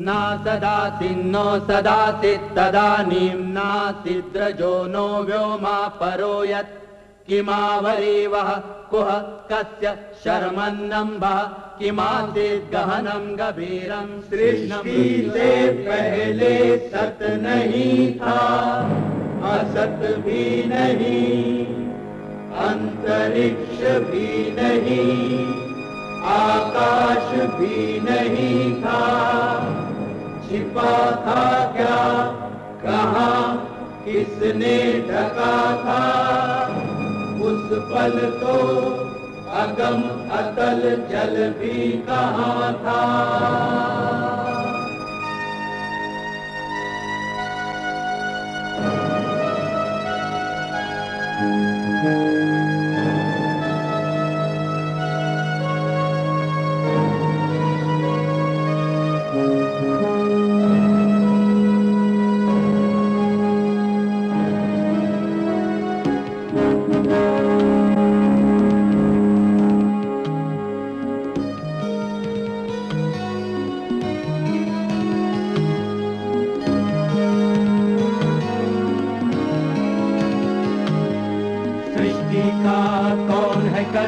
न सदाति नो सदाति तदानीं नासिद्रजो नो व्योमा परो यत्। किमावरीवः कुह, कस्य शर्मन्नम्बः। किमासीत् गहनं गभीरं सृष्टि से पहले सत नहीं था, असत भी नहीं, अंतरिक्ष भी नहीं, आकाश भी नहीं था। छिपा था क्या? कहा, किसने ढका था? उस पल तो अगम अतल जल भी कहा था? सृष्टि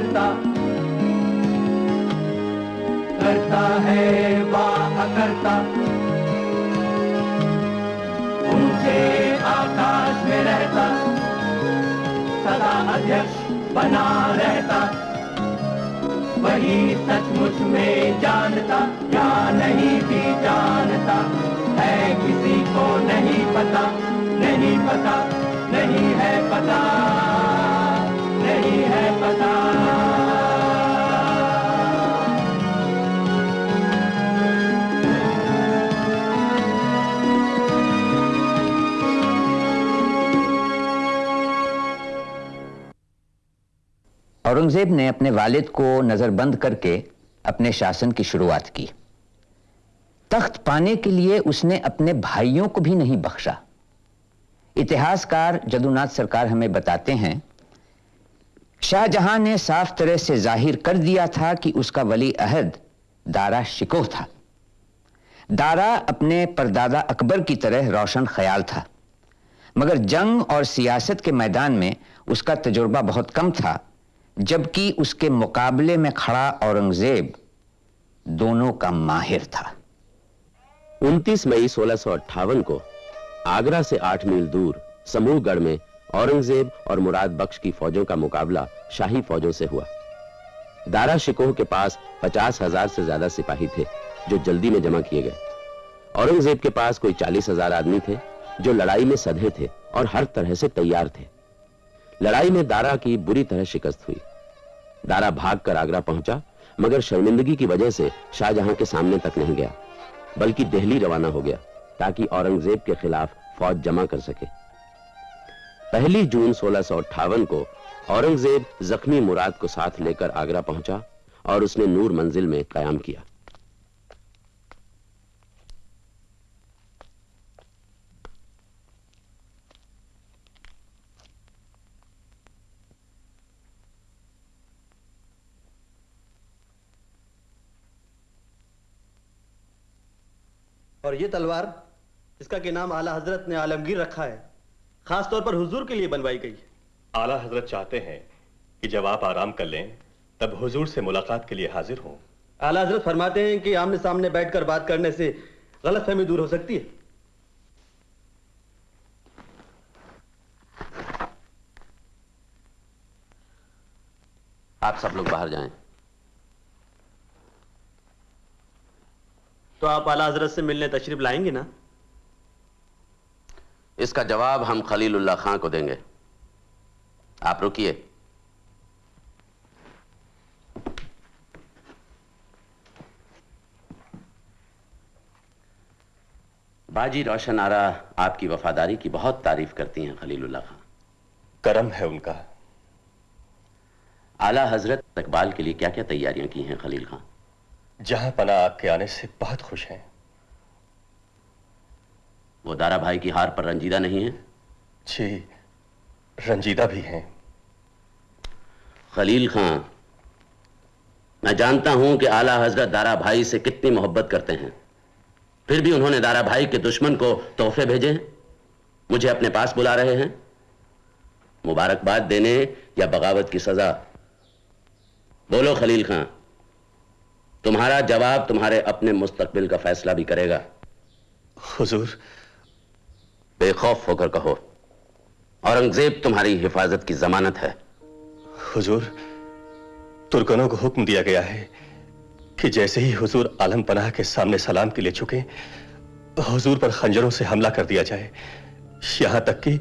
करता। करता है वा अकर्ता ऊँचे आकाश में रहता। सदा अध्यक्ष बना रहता। वही सचमुच में जानता, या नहीं भी जानता। है किसी को नहीं पता नहीं पता, नहीं है पता। औरंगज़ेब ने अपने वालिद को नजरबंद करके अपने शासन की शुरुआत की। तख्त पाने के लिए उसने अपने भाइयों को भी नहीं बख्शा। इतिहासकार जदुनाथ सरकार हमें बताते हैं, शाहजहां ने साफ़ तरह से ज़ाहिर कर दिया था कि उसका वली अहद दारा शिकोह था। दारा अपने परदादा अकबर की तरह रोशन ख्याल था, मगर जंग और सियासत के मैदान में उसका तजुर्बा बहुत कम था जबकि उसके मुकाबले में खड़ा औरंगज़ेब दोनों का माहिर था। 29 मई सोलह को आगरा से आठ मील दूर समूहगढ़ में औरंगज़ेब और मुराद बख्श की फौजों का मुकाबला शाही फौजों से हुआ। दारा शिकोह के पास पचास हज़ार से ज़्यादा सिपाही थे, जो जल्दी में जमा किए गए। औरंगज़ेब के पास कोई चालीस हज़ार आदमी थे, जो लड़ाई में सधे थे और हर तरह से तैयार थे। लड़ाई में दारा की बुरी तरह शिकस्त हुई। दारा भाग कर आगरा पहुँचा, मगर शर्मिंदगी की वजह से शाहजहां के सामने तक नहीं गया, बल्कि दिल्ली रवाना हो गया, ताकि औरंगज़ेब के खिलाफ फौज जमा कर सके। पहली जून सोलह को औरंगज़ेब जख्मी मुराद को साथ लेकर आगरा पहुँचा और उसने नूर मंजिल में कयाम किया। और ये तलवार इसका के नाम आला हज़रत ने आलमगीर रखा है। खास तौर पर हुजूर के लिए बनवाई गई आला हज़रत चाहते हैं कि जब आप आराम कर लें तब हुजूर से मुलाकात के लिए हाजिर हों। आला हज़रत फरमाते हैं कि आमने सामने बैठकर बात करने से गलत फहमी दूर हो सकती है। आप सब लोग बाहर जाएँ। तो आप आला हज़रत से मिलने तशरीफ़ लाएँगे ना? इसका जवाब हम खलीलुल्लाह खां को देंगे। आप रुकिए। बाजी रोशन आरा आपकी वफादारी की बहुत तारीफ़ करती हैं खलीलुल्लाह खां। करम है उनका। आला हज़रत इकबाल के लिए क्या क्या तैयारियाँ की हैं खलील खां? जहाँ पना आपके आने से बहुत खुश हैं। वो दारा भाई की हार पर रंजीदा नहीं है? जी रंजीदा भी हैं। खलील खां मैं जानता हूँ कि आला हज़रत दारा भाई से कितनी मोहब्बत करते हैं। फिर भी उन्होंने दारा भाई के दुश्मन को तोहफे भेजे मुझे अपने पास बुला रहे हैं? मुबारकबाद देने या बगावत की सजा? बोलो खलील खां। तुम्हारा जवाब तुम्हारे अपने मुस्तकबिल का फैसला भी करेगा। हुजूर। बेखौफ होकर कहो औरंगज़ेब तुम्हारी हिफाजत की जमानत है। हुजूर तुर्कनों को हुक्म दिया गया है कि जैसे ही हुजूर आलम पनाह के सामने सलाम के लिए झुके हुजूर पर खंजरों से हमला कर दिया जाए। यहाँ तक कि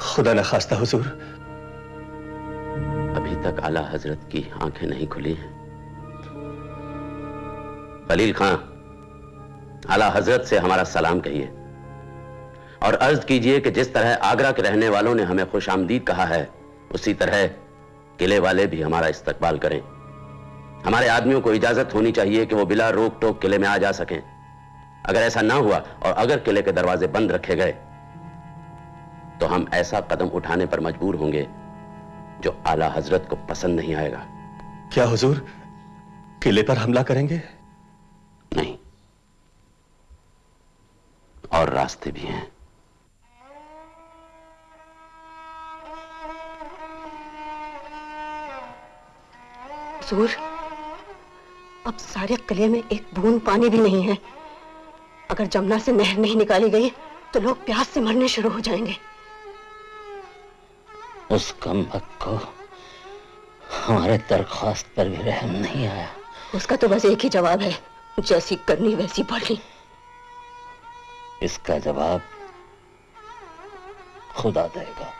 खुदा न खास्ता हुजूर। अभी तक आला हज़रत की आँखें नहीं खुली हैं। खलील खां, आला हज़रत से हमारा सलाम कहिए। और अर्ज़ कीजिए कि जिस तरह आगरा के रहने वालों ने हमें खुश आमदीद कहा है, उसी तरह किले वाले भी हमारा इस्तकबाल करें। हमारे आदमियों को इजाज़त होनी चाहिए कि वो बिला रोक टोक किले में आ जा सकें। अगर ऐसा ना हुआ और अगर किले के दरवाजे बंद रखे गए तो हम ऐसा कदम उठाने पर मजबूर होंगे जो आला हज़रत को पसंद नहीं आएगा। क्या हुजूर, किले पर हमला करेंगे? नहीं। और रास्ते भी हैं। हुजूर अब सारे किले में एक बूंद पानी भी नहीं है। अगर जमुना से नहर नहीं निकाली गई तो लोग प्यास से मरने शुरू हो जाएँगे। उस कम को हमारे दरख्वास्त पर भी रहम नहीं आया। उसका तो बस एक ही जवाब है। जैसी करनी वैसी पढ़नी। इसका जवाब खुदा देगा।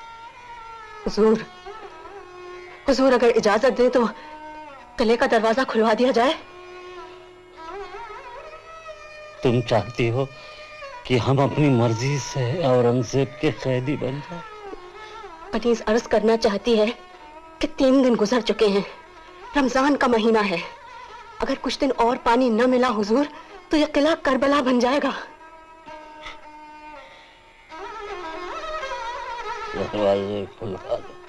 हुजूर हुजूर अगर इजाज़त दे तो किले का दरवाज़ा खुलवा दिया जाए। तुम चाहती हो कि हम अपनी मर्ज़ी से औरंगज़ेब के कैदी बन जाए? पनीस अर्ज़ करना चाहती है कि तीन दिन गुजर चुके हैं। रमज़ान का महीना है। अगर कुछ दिन और पानी न मिला हुजूर तो यह किला करबला बन जाएगा। दरवाजे खुलवा दो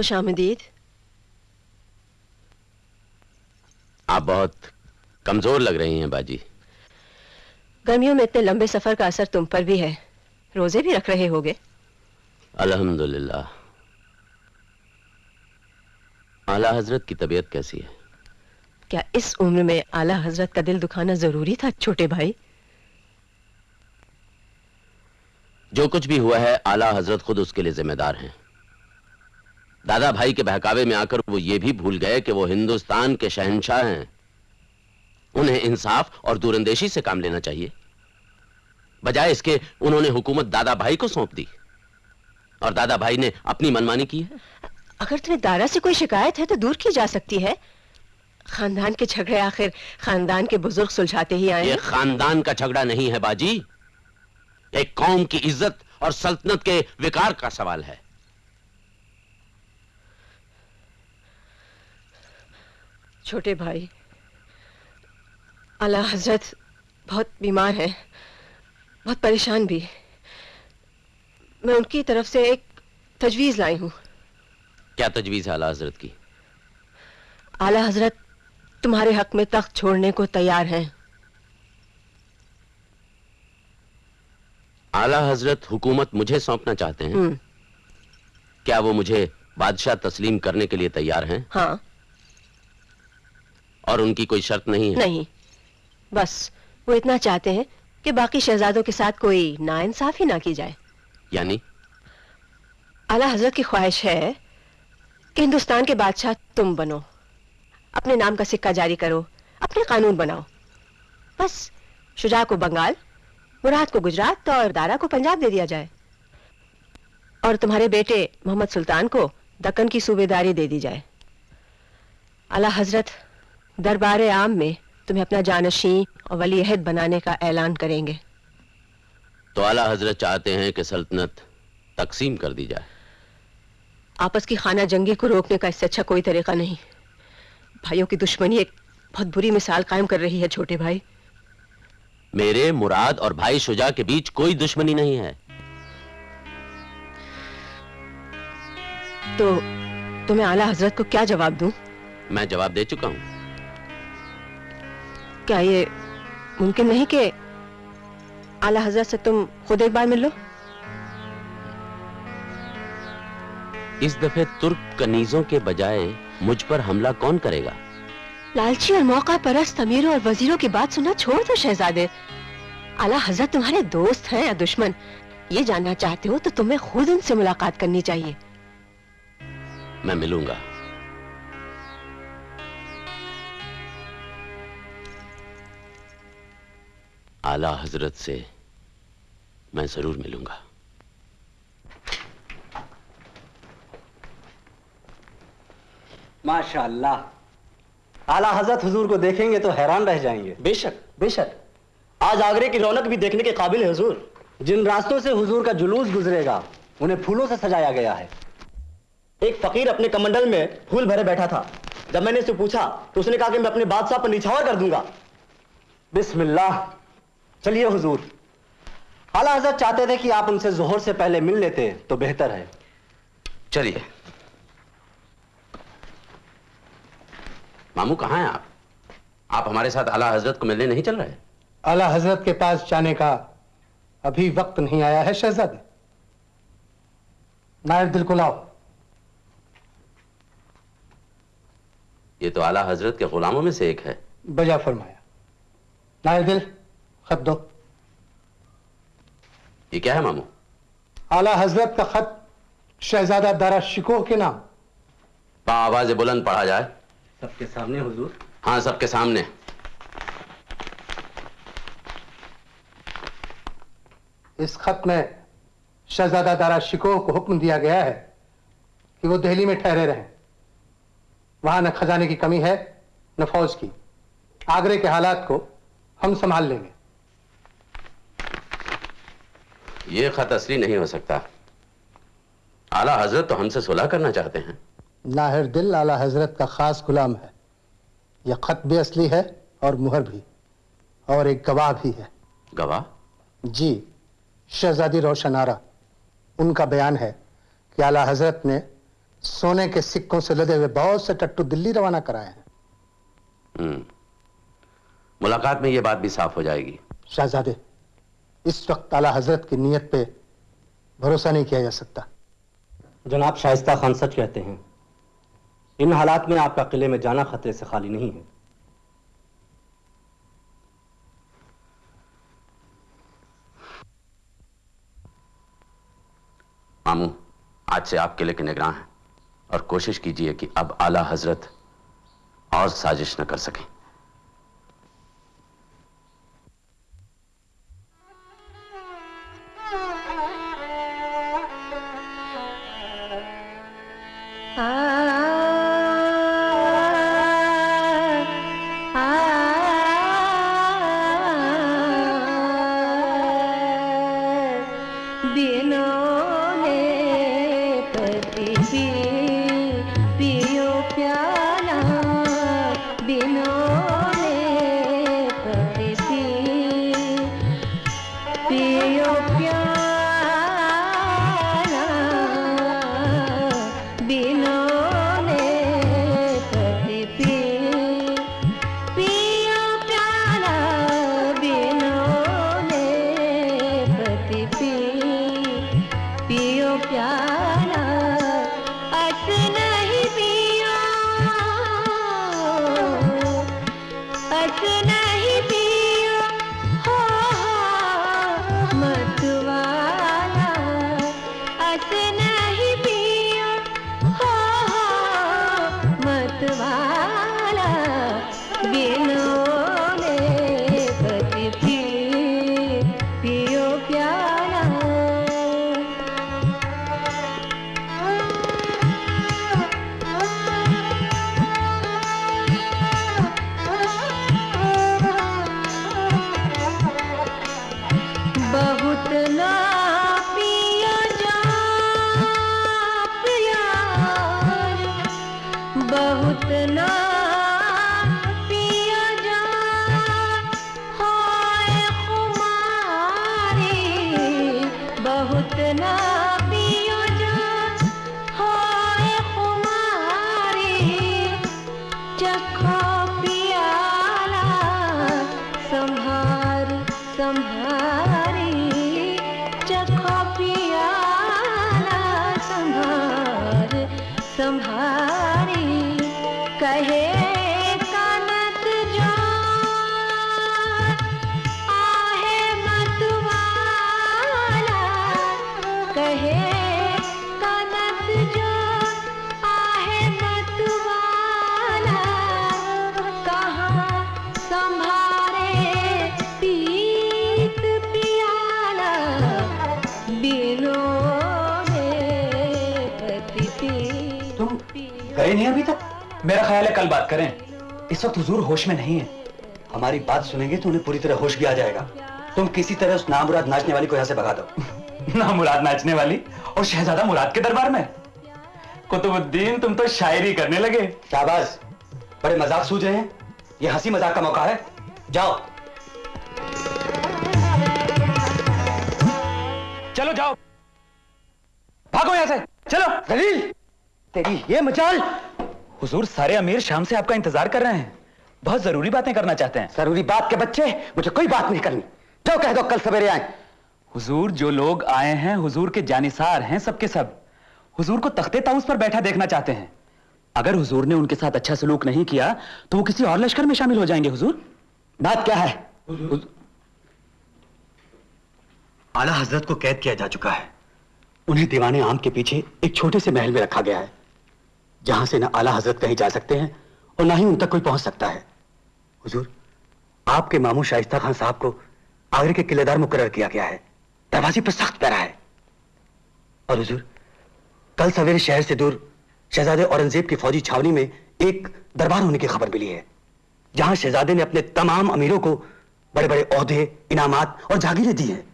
खुश आमदीद आप बहुत कमज़ोर लग रही हैं बाजी। गर्मियों में इतने लंबे सफ़र का असर तुम पर भी है। रोज़े भी रख रहे होगे। अल्हम्दुलिल्लाह। आला हज़रत की तबीयत कैसी है? क्या इस उम्र में आला हज़रत का दिल दुखाना ज़रूरी था छोटे भाई? जो कुछ भी हुआ है आला हज़रत खुद उसके लिए जिम्मेदार हैं। दादा भाई के बहकावे में आकर वो ये भी भूल गए कि वो हिंदुस्तान के शहनशाह हैं। उन्हें इंसाफ और दूरंदेशी से काम लेना चाहिए। बजाय इसके उन्होंने हुकूमत दादा भाई को सौंप दी। और दादा भाई ने अपनी मनमानी की है। अगर तुम्हें दारा से कोई शिकायत है तो दूर की जा सकती है। खानदान के झगड़े आखिर खानदान के बुज़ुर्ग सुलझाते ही आए ये खानदान का झगड़ा नहीं है बाजी। एक कौम की इज़्ज़त और सल्तनत के विकार का सवाल है। छोटे भाई। आला हज़रत बहुत बीमार है बहुत परेशान भी। मैं उनकी तरफ़ से एक तजवीज लाई हूँ। क्या तजवीज है आला हज़रत की? आला हज़रत तुम्हारे हक में तख्त छोड़ने को तैयार हैं। आला हज़रत हुकूमत मुझे सौंपना चाहते हैं। हम्म, क्या वो मुझे बादशाह तस्लीम करने के लिए तैयार हैं? हाँ। और उनकी कोई शर्त नहीं है। नहीं। बस वो इतना चाहते हैं कि बाकी शहजादों के साथ कोई नाइंसाफी ना की जाए। यानी? आला हज़रत की ख्वाहिश है कि हिंदुस्तान के बादशाह तुम बनो। अपने नाम का सिक्का जारी करो अपने कानून बनाओ। बस शुजा को बंगाल मुराद को गुजरात और दारा को पंजाब दे दिया जाए। और तुम्हारे बेटे मोहम्मद सुल्तान को दक्कन की सूबेदारी दे दी जाए। आला हज़रत दरबार आम में तुम्हें अपना जानशी और वली अहद बनाने का ऐलान करेंगे। तो आला हज़रत चाहते हैं कि सल्तनत तकसीम कर दी जाए। आपस की खाना जंगी को रोकने का इससे अच्छा कोई तरीका नहीं। भाइयों की दुश्मनी एक बहुत बुरी मिसाल कायम कर रही है छोटे भाई। मेरे मुराद और भाई शुजा के बीच कोई दुश्मनी नहीं है। तो तुम्हें आला हज़रत को क्या जवाब दूँ? मैं जवाब दे चुका हूँ। क्या ये मुमकिन नहीं कि आला हज़रत से तुम खुद एक बार मिल लो? इस दफे तुर्क कनीजों के बजाय मुझ पर हमला कौन करेगा? लालची और मौका परस्त अमीरों और वजीरों की बात सुनना छोड़ दो शहजादे। आला हज़रत तुम्हारे दोस्त हैं या दुश्मन? ये जानना चाहते हो तो तुम्हें खुद उनसे मुलाकात करनी चाहिए। मैं मिलूँगा। आला हज़रत से मैं ज़रूर मिलूँगा। माशाल्लाह। आला हज़रत हुजूर को देखेंगे तो हैरान रह जाएँगे। बेशक बेशक। आज आगरे की रौनक भी देखने के काबिल है हुजूर। जिन रास्तों से हुजूर का जुलूस गुजरेगा उन्हें फूलों से सजाया गया है। एक फकीर अपने कमंडल में फूल भरे बैठा था। जब मैंने उससे पूछा तो उसने कहा कि मैं अपने बादशाह पर निछावर कर दूँगा। बिस्मिल्लाह। चलिए हुजूर। आला हज़रत चाहते थे कि आप उनसे जोहर से पहले मिल लेते तो बेहतर है। चलिए। मामू कहाँ हैं आप? आप हमारे साथ आला हज़रत को मिलने नहीं चल रहे? आला हज़रत के पास जाने का अभी वक्त नहीं आया है शहजादे। नायर दिल को लाओ। ये तो आला हज़रत के गुलामों में से एक है। बजा फरमाया। नायर दिल खत दो। ये क्या है मामू? आला हज़रत का खत शहजादा दारा शिकोह के नाम। आवाज़ बुलंद पढ़ा जाए। सबके सामने हुजूर। हाँ सबके सामने। इस खत में शहजादा दारा शिकोह को हुक्म दिया गया है कि वो दिल्ली में ठहरे रहें। वहाँ न खजाने की कमी है न फौज की। आगरे के हालात को हम संभाल लेंगे। ये खत असली नहीं हो सकता। आला हज़रत तो हमसे सुलह करना चाहते हैं। नाहिर दिल आला हज़रत का खास गुलाम है। यह खत भी असली है और मुहर भी और एक गवाह भी है। गवाह? जी शहजादी रोशन आरा। उनका बयान है कि आला हज़रत ने सोने के सिक्कों से लदे हुए बहुत से टट्टू दिल्ली रवाना कराए हैं। हम्म। मुलाकात में यह बात भी साफ़ हो जाएगी। शहजादे इस वक्त आला हज़रत की नीयत पे भरोसा नहीं किया जा सकता। जनाब शाइस्ता खान सच कहते हैं इन हालात में आपका किले में जाना खतरे से खाली नहीं है। मामू आज से आप किले के निगरान हैं और कोशिश कीजिए कि अब आला हज़रत और साजिश न कर सकें। संभारी कहे मेरा ख्याल है कल बात करें। इस वक्त हुजूर होश में नहीं है। हमारी बात सुनेंगे तो उन्हें पूरी तरह होश भी आ जाएगा। तुम किसी तरह उस नामुराद नाचने वाली को यहाँ से भगा दो। ना मुराद नाचने वाली और शहजादा मुराद के दरबार में। कुतुबुद्दीन तुम तो शायरी करने लगे। शाबाश। बड़े मज़ाक सूझ रहे हैं। ये हँसी मज़ाक का मौका है। जाओ। चलो जाओ। भागो यहाँ से। चलो। दलील। तेरी ये मचाल। हुजूर सारे अमीर शाम से आपका इंतज़ार कर रहे हैं। बहुत ज़रूरी बातें करना चाहते हैं। ज़रूरी बात के बच्चे मुझे कोई बात नहीं करनी। जो कह दो कल सवेरे आए। हुजूर जो लोग आए हैं हुजूर के जानिसार हैं सबके सब। हुजूर को तख्ते ताउस पर बैठा देखना चाहते हैं। अगर हुजूर ने उनके साथ अच्छा सलूक नहीं किया तो वो किसी और लश्कर में शामिल हो जाएँगे हुजूर। बात क्या है? आला हज़रत को कैद किया जा चुका है। उन्हें दीवाने आम के पीछे एक छोटे से महल में रखा गया है। जहाँ से न आला हज़रत कहीं जा सकते हैं और ना ही उन तक कोई पहुँच सकता है। हुजूर, आपके मामू शाइस्ता खान साहब को आगरे के किलेदार मुकर्र किया गया है। दरवाजे पर सख्त पैरा है। और हुजूर, कल सवेरे शहर से दूर शहजादे औरंगज़ेब की फौजी छावनी में एक दरबार होने की खबर मिली है, जहाँ शहजादे ने अपने तमाम अमीरों को बड़े बड़े ओहदे इनामात और जागीरें दी हैं।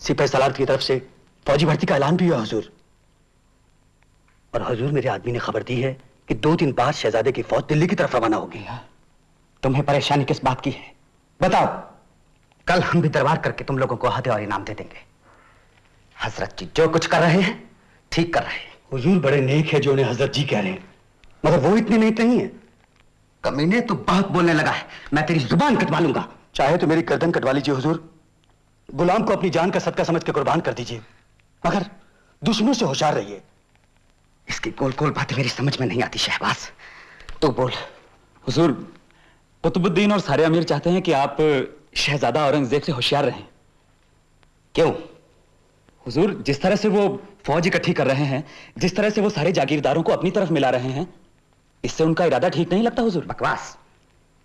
सिपह सलार की तरफ़ से फौजी भर्ती का ऐलान भी हुआ, हुजूर। और हुजूर मेरे आदमी ने खबर दी है कि दो दिन बाद शहजादे की फौज दिल्ली की तरफ़ रवाना होगी। तुम्हें परेशानी किस बात की है? बताओ। कल हम भी दरबार करके तुम लोगों को हदे और इनाम दे देंगे। हज़रत जी जो कुछ कर रहे हैं ठीक कर रहे हैं। हुजूर बड़े नेक है जो उन्हें हज़रत जी कह रहे हैं। मगर वो इतने नेक नहीं है। कमीने तो बहुत बोलने लगा है। मैं तेरी ज़ुबान कटवा लूँगा। चाहे तो मेरी गर्दन कटवा लीजिए हुजूर। गुलाम को अपनी जान का सदका समझ के कुर्बान कर दीजिए। मगर दुश्मनों से होशियार रहिए। इसकी गोल गोल बातें मेरी समझ में नहीं आती शहबाज। तू बोल। हुजूर कुतुबुद्दीन और सारे अमीर चाहते हैं कि आप शहजादा औरंगज़ेब से होशियार रहें। क्यों? हुजूर जिस तरह से वो फौज इकट्ठी कर रहे हैं जिस तरह से वो सारे जागीरदारों को अपनी तरफ़ मिला रहे हैं इससे उनका इरादा ठीक नहीं लगता हुजूर? बकवास।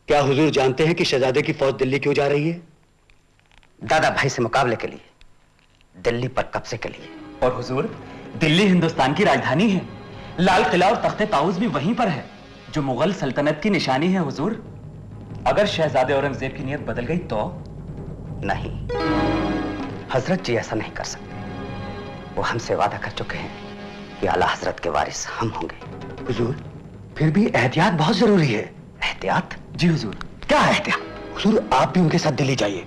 क्या हुजूर जानते हैं कि शहजादे की फौज दिल्ली क्यों जा रही है? दादा भाई से मुकाबले के लिए। दिल्ली पर कब्जे के लिए। और हुजूर दिल्ली हिंदुस्तान की राजधानी है। लाल किला और तख्ते ताउस भी वहीं पर है। जो मुगल सल्तनत की निशानी है हुजूर। अगर शहजादे औरंगज़ेब की नीयत बदल गई तो? नहीं। हज़रत जी ऐसा नहीं कर सकते। वो हमसे वादा कर चुके हैं कि आला हज़रत के वारिस हम होंगे। हुजूर फिर भी एहतियात बहुत ज़रूरी है। एहतियात? जी हुजूर। क्या एहतियात? हुजूर आप भी उनके साथ दिल्ली जाइए।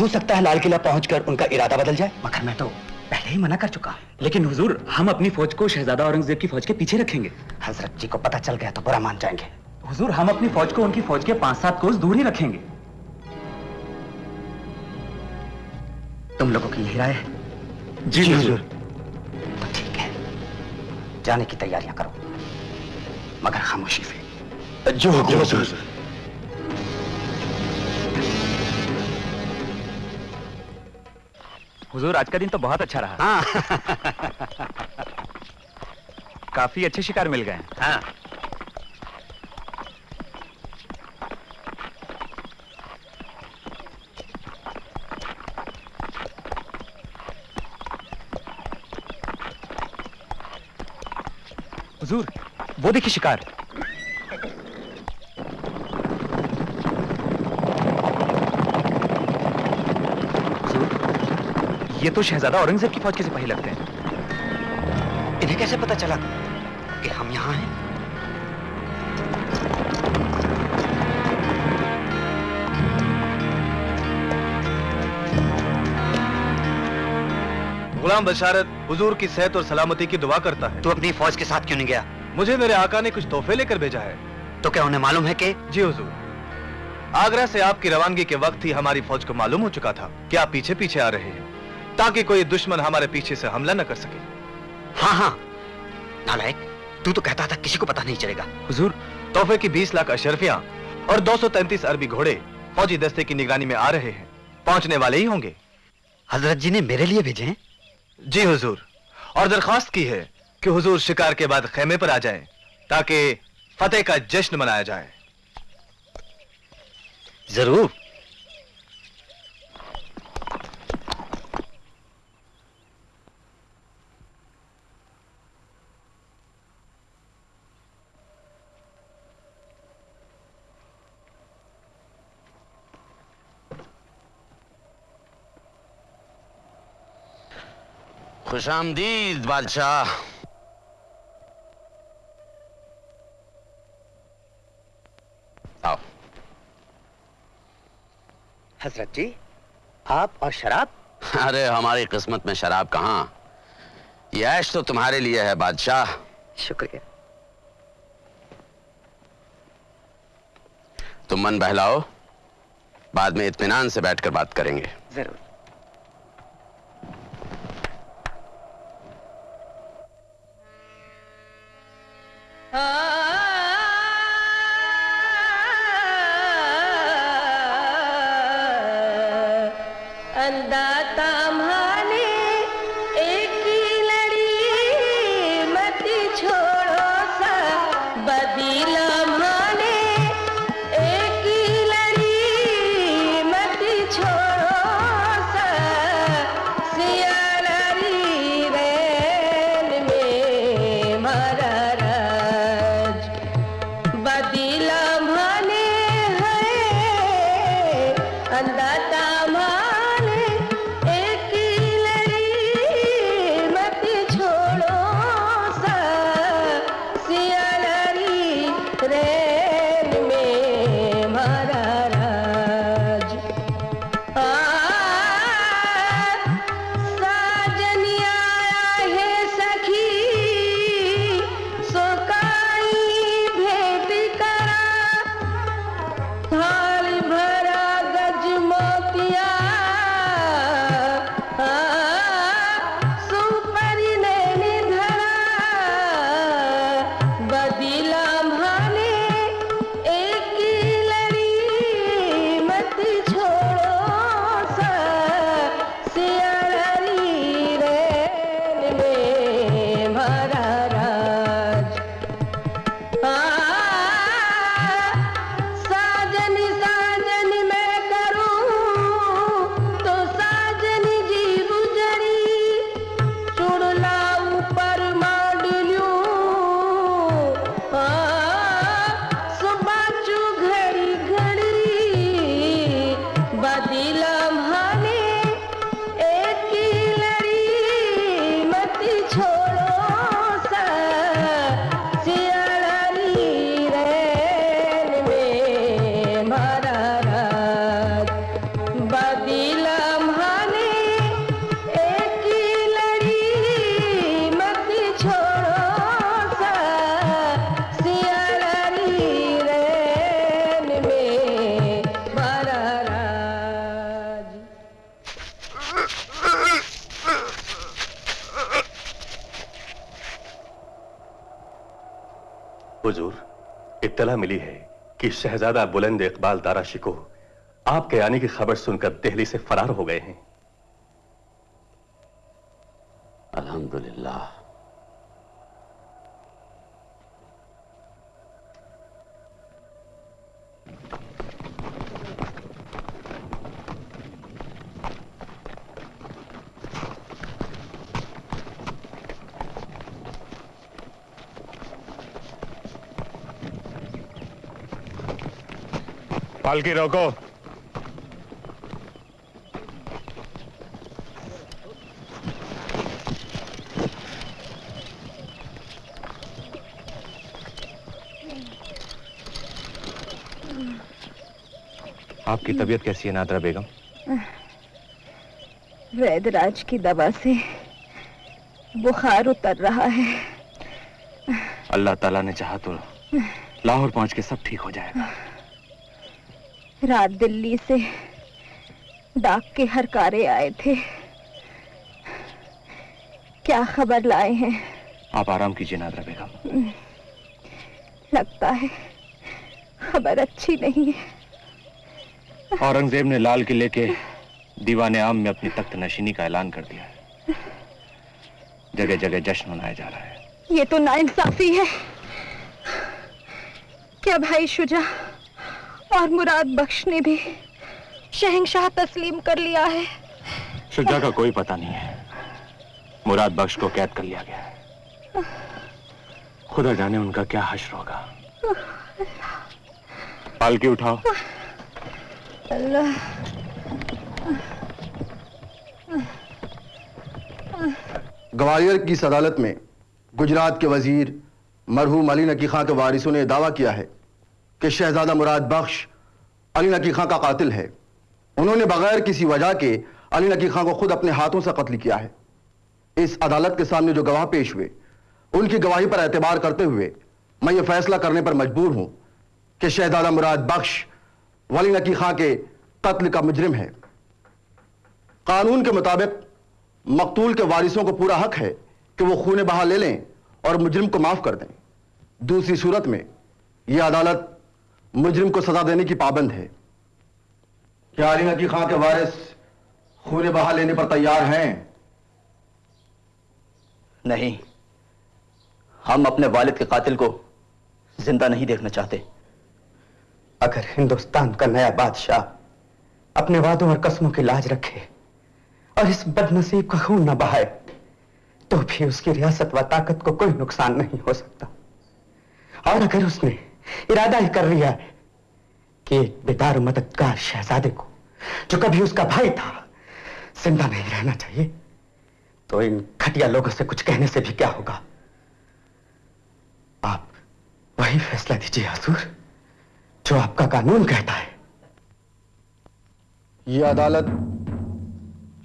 हो सकता है लाल किला पहुंचकर उनका इरादा बदल जाए। मगर मैं तो पहले ही मना कर चुका। लेकिन हुजूर हम अपनी फौज को शहजादा औरंगज़ेब की फौज के पीछे रखेंगे। हज़रत जी को पता चल गया तो बुरा मान जाएँगे। हुजूर हम अपनी फौज को उनकी फौज के पाँच सात कोस दूर ही रखेंगे। तुम लोगों की यही राय है? जी हुजूर। तो ठीक है। जाने की तैयारियाँ करो। मगर खामोशी से। जो हुजूर। हुजूर आज का दिन तो बहुत अच्छा रहा। हाँ। काफ़ी अच्छे शिकार मिल गए हाँ। हुजूर वो देखिए शिकार। ये तो शहजादा औरंगज़ेब की फौज के सिपाही लगते हैं। इन्हें कैसे पता चला कि हम यहाँ हैं? गुलाम बशारत हुजूर की सेहत और सलामती की दुआ करता है। तू अपनी फौज के साथ क्यों नहीं गया? मुझे मेरे आका ने कुछ तोहफे लेकर भेजा है। तो क्या उन्हें मालूम है कि जी हुजूर। आगरा से आपकी रवानगी के वक्त ही हमारी फौज को मालूम हो चुका था कि आप पीछे पीछे आ रहे हैं। ताकि कोई दुश्मन हमारे पीछे से हमला न कर सके। हाँ हाँ। नालायक तू तो कहता था किसी को पता नहीं चलेगा। हुजूर तोहफे की 20 लाख अशरफिया और 233 अरबी घोड़े फौजी दस्ते की निगरानी में आ रहे हैं। पहुँचने वाले ही होंगे। हज़रत जी ने मेरे लिए भेजे हैं? जी हुजूर और दरखास्त की है कि हुजूर शिकार के बाद खेमे पर आ जाएँ ताकि फतेह का जश्न मनाया जाए। ज़रूर। खुश आमदीद बादशाह। आओ। हज़रत जी आप और शराब? अरे हमारी किस्मत में शराब कहाँ? ये ऐश तो तुम्हारे लिए है बादशाह। शुक्रिया। तुम मन बहलाओ। बाद में इत्मीनान से बैठकर बात करेंगे। ज़रूर। अंदाता इत्तला मिली है कि शहजादा बुलंद इकबाल दारा शिको आपके आने की खबर सुनकर दिल्ली से फरार हो गए हैं। अल्हम्दुलिल्लाह। पालकी रोको आपकी तबीयत कैसी है नादरा बेगम? वैदराज की दवा से बुखार उतर रहा है। अल्लाह ताला ने चाहा तो लाहौर पहुँच के सब ठीक हो जाएगा। रात दिल्ली से डाक के हरकारे आए थे। क्या खबर लाए हैं? आप आराम कीजिए नादरा बेगम। लगता है खबर अच्छी नहीं है। औरंगज़ेब ने लाल किले के दीवाने आम में अपनी तख्त नशीनी का ऐलान कर दिया है। जगह जगह जश्न मनाया जा रहा है। ये तो नाइंसाफी है। क्या भाई शुजा? और मुराद बख्श ने भी शहंशाह तस्लीम कर लिया है। शुजा का कोई पता नहीं है। मुराद बख्श को कैद कर लिया गया है। खुदा जाने उनका क्या हश्र होगा। पालकी उठाओ। अल्लाह ग्वालियर की अदालत में गुजरात के वज़ीर मरहूम अली नकी खां के वारिसों ने दावा किया है कि शहजादा मुराद बख्श अली नकी खां का कातिल है। उन्होंने बगैर किसी वजह के अली नकी खां को खुद अपने हाथों से कत्ल किया है। इस अदालत के सामने जो गवाह पेश हुए, उनकी गवाही पर एतबार करते हुए मैं ये फैसला करने पर मजबूर हूँ कि शहजादा मुराद बख्श वली नकी खां के कत्ल का मुजरिम है। कानून के मुताबिक मकतूल के वारिसों को पूरा हक है कि वो खून बहा ले लें और मुजरिम को माफ़ कर दें। दूसरी सूरत में यह अदालत मुजरिम को सजा देने की पाबंद है। क्या अली नकी खां के वारिस खून बहा लेने पर तैयार हैं। नहीं हम अपने वालिद के कातिल को ज़िंदा नहीं देखना चाहते। अगर हिंदुस्तान का नया बादशाह अपने वादों और कस्मों की लाज रखे और इस बदनसीब का खून न बहाए तो भी उसकी रियासत व ताकत को कोई नुकसान नहीं हो सकता। और अगर उसने इरादा ही कर लिया है कि एक बेदार मददगार शहजादे को, जो कभी उसका भाई था, ज़िंदा नहीं रहना चाहिए। तो इन घटिया लोगों से कुछ कहने से भी क्या होगा? आप वही फैसला दीजिए, हजूर, जो आपका कानून कहता है। यह अदालत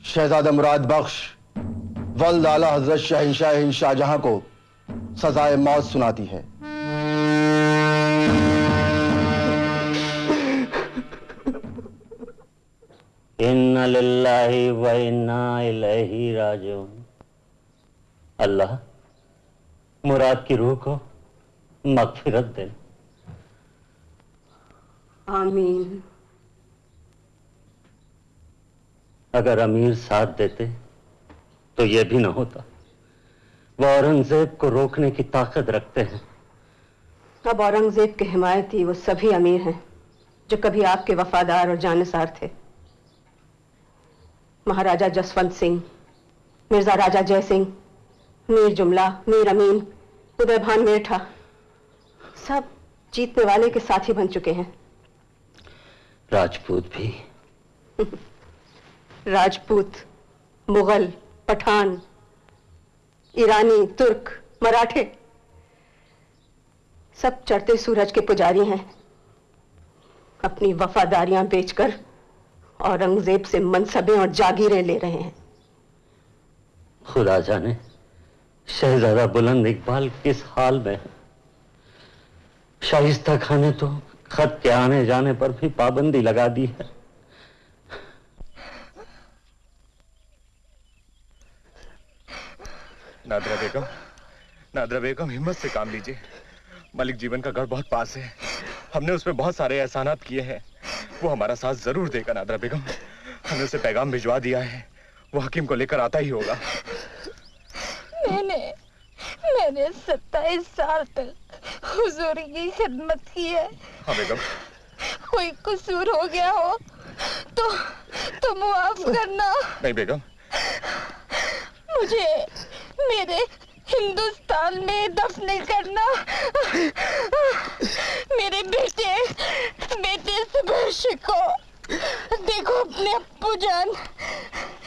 शहजादा मुराद बख्श, वल्द आला हज़रत शहनशाह शाहजहां को सजाए मौत सुनाती है। इन्ना लिल्लाहि व इन्ना इलैहि राजिऊन। अल्लाह मुराद की रूह को मगफिरत दे। आमीन। अगर अमीर साथ देते तो यह भी ना होता। वह औरंगज़ेब को रोकने की ताकत रखते हैं। अब औरंगज़ेब के हिमायती वो सभी अमीर हैं जो कभी आपके वफादार और जानसार थे। महाराजा जसवंत सिंह मिर्ज़ा राजा जय सिंह मीर जुमला मीर अमीन उदय भान मेरठा सब जीतने वाले के साथी बन चुके हैं। राजपूत भी। राजपूत मुगल पठान ईरानी तुर्क मराठे सब चढ़ते सूरज के पुजारी हैं। अपनी वफादारियाँ बेचकर औरंगज़ेब से मनसबें और जागीरें ले रहे हैं। खुदा जाने शहजादा बुलंद इकबाल किस हाल में है? शाइस्ता खान ने तो खत के आने जाने पर भी पाबंदी लगा दी है। नादरा बेगम नादरा बेगम हिम्मत से काम लीजिए। मलिक जीवन का घर बहुत पास है। हमने उसमें बहुत सारे एहसानात किए हैं। वो हमारा साथ ज़रूर देगा नादरा बेगम। हमने उसे पैगाम भिजवा दिया है। वो हकीम को लेकर आता ही होगा। मैंने मैंने सत्ताईस साल तक हुजूर की खिदमत की है। हाँ बेगम। कोई कसूर हो गया हो तो तो मुआफ करना। नहीं बेगम। मुझे मेरे हिंदुस्तान में दफन करना। मेरे बेटे बेटे सुबर्श को देखो अपने अप्पू जान।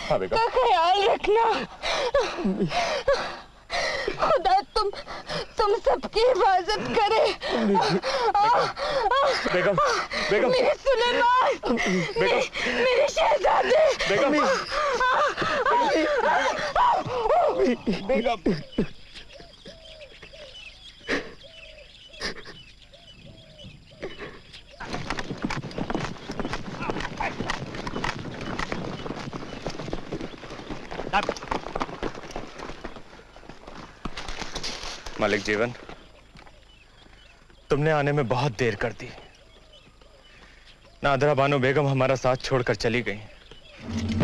हाँ का ख्याल रखना। खुदा तुम तुम सबकी हिफाजत करे। बेगम बेगम मेरे सुलेमान मेरे, मेरे शहजादे। बेगम बेगम मालिक जीवन, तुमने आने में बहुत देर कर दी। नादरा बानो बेगम हमारा साथ छोड़कर चली गई।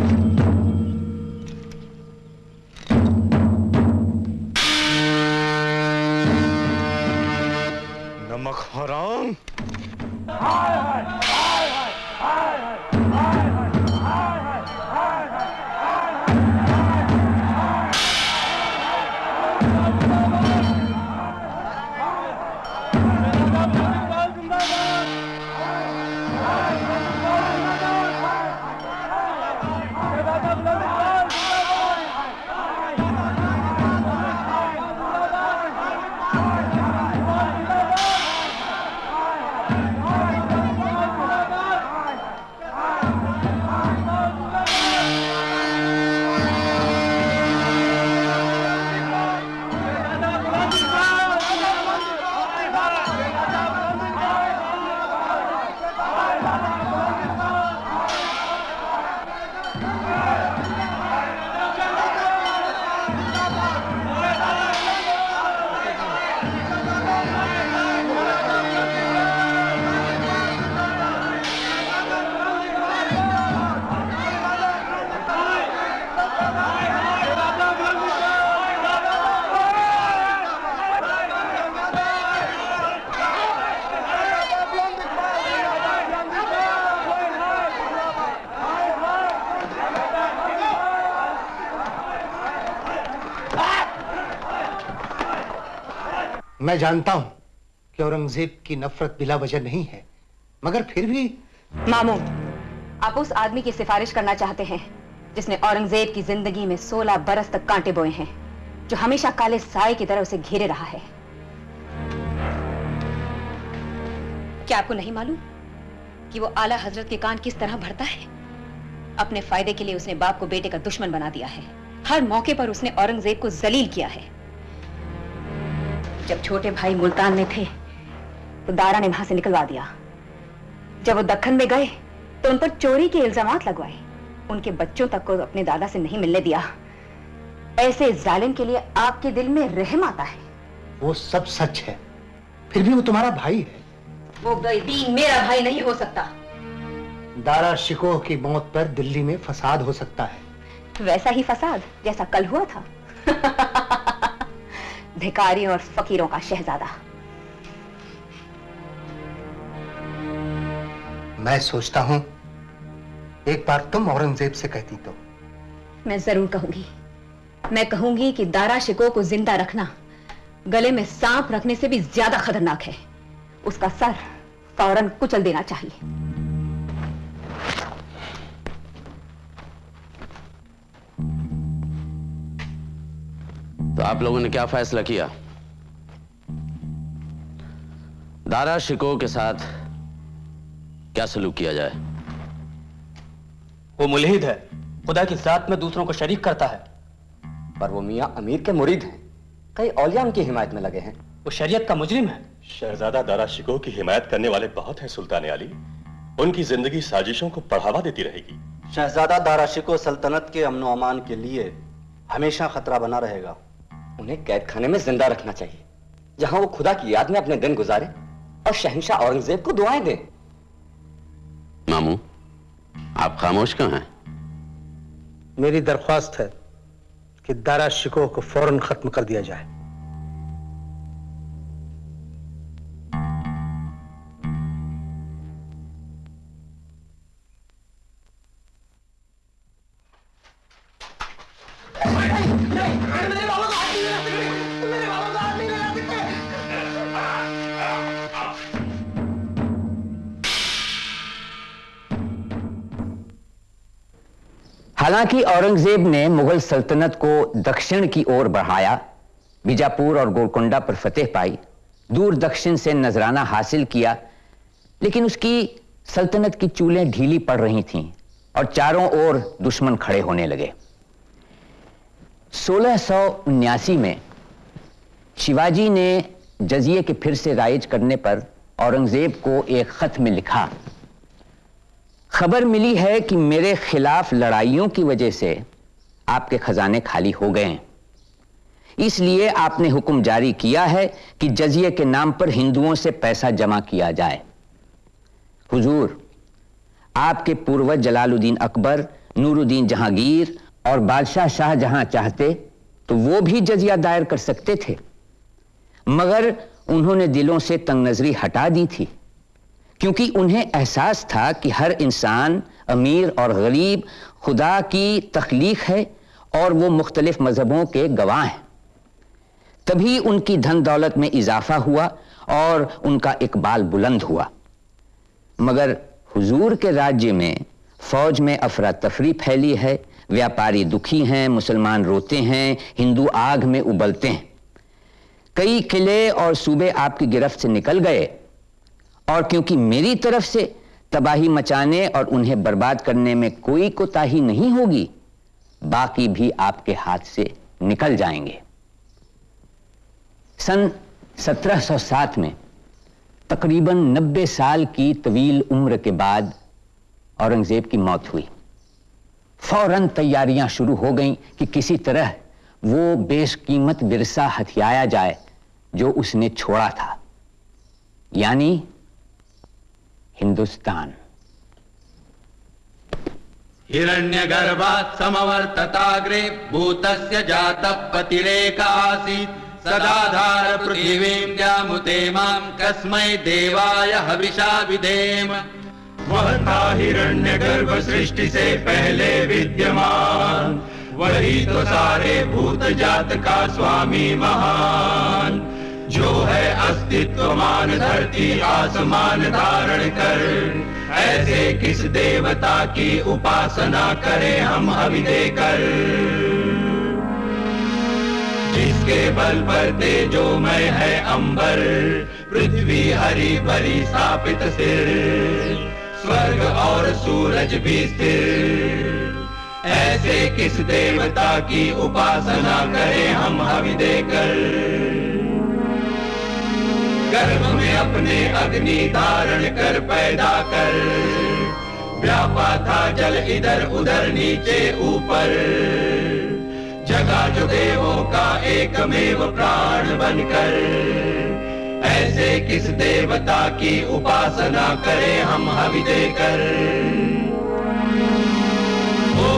मैं जानता हूँ कि औरंगज़ेब की नफरत बिला वजह नहीं है, मगर फिर भी मामू आप उस आदमी की सिफारिश करना चाहते हैं, जिसने औरंगज़ेब की ज़िंदगी में 16 बरस तक कांटे बोए हैं, जो हमेशा काले साए की तरह उसे घेरे रहा है। क्या आपको नहीं मालूम कि वो आला हज़रत के कान किस तरह भरता है? अपने फ़ायदे के लिए उसने बाप को बेटे का दुश्मन बना दिया है। हर मौके पर उसने औरंगज़ेब को जलील किया है। जब छोटे भाई मुल्तान में थे तो दारा ने वहाँ से निकलवा दिया। जब वो दखन में गए तो उन पर चोरी के इल्ज़ाम लगवाए। उनके बच्चों तक को अपने दादा से नहीं मिलने दिया। ऐसे जालिम के लिए आपके दिल में रहम आता है। वो सब सच है। फिर भी वो तुम्हारा भाई है। वो बेदीन मेरा भाई नहीं हो सकता। दारा शिकोह की मौत पर दिल्ली में फसाद हो सकता है। वैसा ही फसाद जैसा कल हुआ था। भिखारियों और फकीरों का शहजादा। मैं सोचता हूँ एक बार तुम औरंगज़ेब से कहती तो। मैं ज़रूर कहूँगी। मैं कहूँगी कि दारा शिको को ज़िंदा रखना गले में सांप रखने से भी ज़्यादा खतरनाक है। उसका सर फ़ौरन कुचल देना चाहिए। तो आप लोगों ने क्या फैसला किया? दारा शिको के साथ क्या सलूक किया जाए? वो मुलहिद है। खुदा की जात में दूसरों को शरीक करता है। पर वो मियाँ अमीर के मुरीद हैं। कई औलिया उनकी हिमायत में लगे हैं। वो शरीयत का मुजरिम है। शहजादा दारा शिको की हिमायत करने वाले बहुत हैं सुल्तान अली। उनकी ज़िंदगी साजिशों को बढ़ावा देती रहेगी। शहजादा दारा शिको सल्तनत के अमन अमान के लिए हमेशा खतरा बना रहेगा। उन्हें कैद खाने में ज़िंदा रखना चाहिए। जहाँ वो खुदा की याद में अपने दिन गुजारे और शहनशाह औरंगज़ेब को दुआएँ दें। मामू आप खामोश क्यों हैं? मेरी दरख्वास्त है कि दारा शिकोह को फ़ौरन खत्म कर दिया जाए। हालाँकि औरंगज़ेब ने मुगल सल्तनत को दक्षिण की ओर बढ़ाया, बीजापुर और गोलकोंडा पर फतेह पाई, दूर दक्षिण से नजराना हासिल किया, लेकिन उसकी सल्तनत की चूलें ढीली पड़ रही थीं और चारों ओर दुश्मन खड़े होने लगे। 1679 में शिवाजी ने जजिए के फिर से राइज करने पर औरंगज़ेब को एक खत में लिखा खबर मिली है कि मेरे खिलाफ लड़ाइयों की वजह से आपके खजाने खाली हो गए हैं। इसलिए आपने हुक्म जारी किया है कि जजिए के नाम पर हिंदुओं से पैसा जमा किया जाए। हुजूर, आपके पूर्वज जलालुद्दीन अकबर, नूरुद्दीन जहांगीर और बादशाह शाह जहाँ चाहते तो वो भी जजिया दायर कर सकते थे। मगर उन्होंने दिलों से तंग नजरी हटा दी थी। क्योंकि उन्हें एहसास था कि हर इंसान, अमीर और गरीब, खुदा की तख्लीक है और वो मुख्तलिफ़ मजहबों के गवाह हैं। तभी उनकी धन दौलत में इजाफा हुआ और उनका इकबाल बुलंद हुआ। मगर हुजूर के राज्य में फौज में अफरा तफरी फैली है, व्यापारी दुखी हैं, मुसलमान रोते हैं, हिंदू आग में उबलते हैं। कई किले और सूबे आपकी गिरफ्त से निकल गए और क्योंकि मेरी तरफ़ से तबाही मचाने और उन्हें बर्बाद करने में कोई कोताही नहीं होगी, बाकी भी आपके हाथ से निकल जाएँगे। सन 1707 में तकरीबन 90 साल की तवील उम्र के बाद औरंगज़ेब की मौत हुई। फ़ौरन तैयारियाँ शुरू हो गईं कि किसी तरह वो बेशकीमत विरसा हथियाया जाए जो उसने छोड़ा था। यानी हिंदुस्तान। हिरण्यगर्भात् समवर्तताग्रे भूतस्य जातः पतिरेक आसीत् सदाधार पृथिवीं माँ कस्मै देवाय हविषा विधेम वह था हिरण्य गर्भ सृष्टि से पहले विद्यमान। वही तो सारे भूत जात का स्वामी महान। जो है अस्तित्व मान धरती आसमान धारण कर। ऐसे किस देवता की उपासना करें हम अभी देकर? जिसके बल पर तेजोमय है अंबर, पृथ्वी हरी भरी स्थापित सिर। स्वर्ग और सूरज भी स्थिर। ऐसे किस देवता की उपासना करें हम हवि देकर? गर्भ में अपने अग्नि धारण कर पैदा कर। व्यापा था जल इधर उधर नीचे ऊपर। जगा जो देवों का एकमेव प्राण बनकर। ऐसे किस देवता की उपासना करें हम हवि देकर? ओ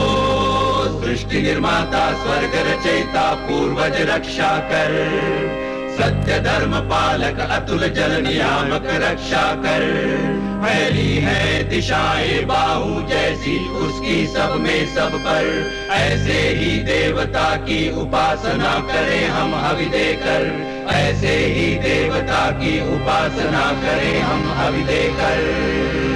सृष्टि निर्माता, स्वर्ग रचयिता, पूर्वज रक्षा कर। सत्य धर्म पालक अतुल जल नियामक रक्षा कर। फैली है दिशाएँ बाहु जैसी उसकी सब में सब पर। ऐसे ही देवता की उपासना करें हम हवि देकर ऐसे ही देवता की उपासना करें हम हवि देकर